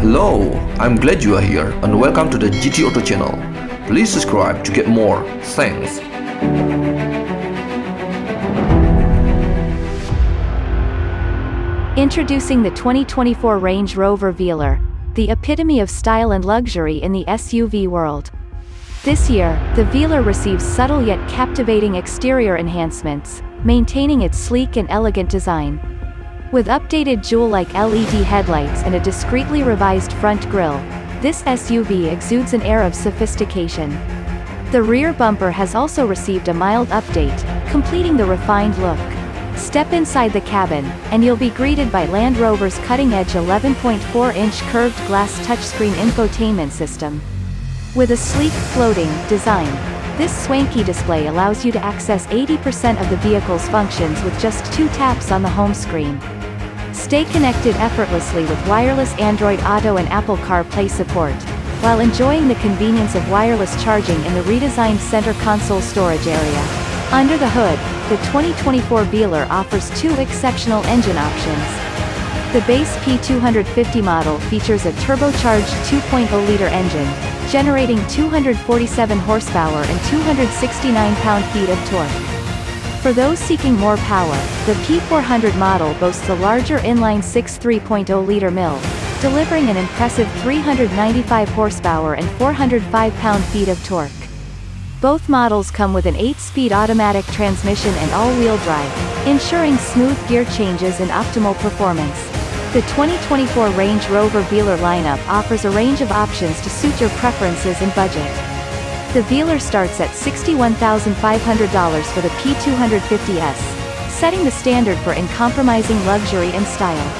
Hello, I'm glad you are here and welcome to the GT Auto channel. Please subscribe to get more. Thanks. Introducing the 2024 Range Rover Velar, the epitome of style and luxury in the SUV world. This year, the Velar receives subtle yet captivating exterior enhancements, maintaining its sleek and elegant design. With updated jewel-like LED headlights and a discreetly revised front grille, this SUV exudes an air of sophistication. The rear bumper has also received a mild update, completing the refined look. Step inside the cabin, and you'll be greeted by Land Rover's cutting-edge 11.4-inch curved glass touchscreen infotainment system. With a sleek, floating, design, this swanky display allows you to access 80% of the vehicle's functions with just two taps on the home screen. Stay connected effortlessly with wireless Android Auto and Apple CarPlay support, while enjoying the convenience of wireless charging in the redesigned center console storage area. Under the hood, the 2024 Velar offers two exceptional engine options. The base P250 model features a turbocharged 2.0-liter engine, generating 247 horsepower and 269 pound-feet of torque. For those seeking more power, the P400 model boasts a larger inline 6 3.0-liter mill, delivering an impressive 395 horsepower and 405 pound-feet of torque. Both models come with an 8-speed automatic transmission and all-wheel drive, ensuring smooth gear changes and optimal performance. The 2024 Range Rover Velar lineup offers a range of options to suit your preferences and budget. The Velar starts at $61,500 for the P250S, setting the standard for uncompromising luxury and style.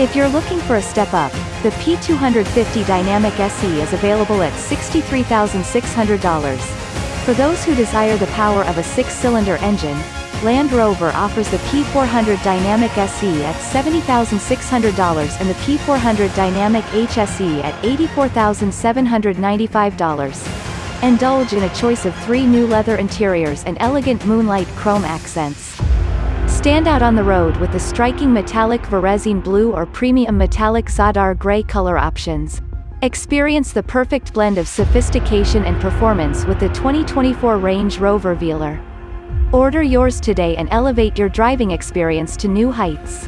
If you're looking for a step up, the P250 Dynamic SE is available at $63,600. For those who desire the power of a six-cylinder engine, Land Rover offers the P400 Dynamic SE at $70,600 and the P400 Dynamic HSE at $84,795. Indulge in a choice of three new leather interiors and elegant moonlight chrome accents. Stand out on the road with the striking metallic Varesine blue or premium metallic Zadar gray color options. Experience the perfect blend of sophistication and performance with the 2024 Range Rover Velar. Order yours today and elevate your driving experience to new heights.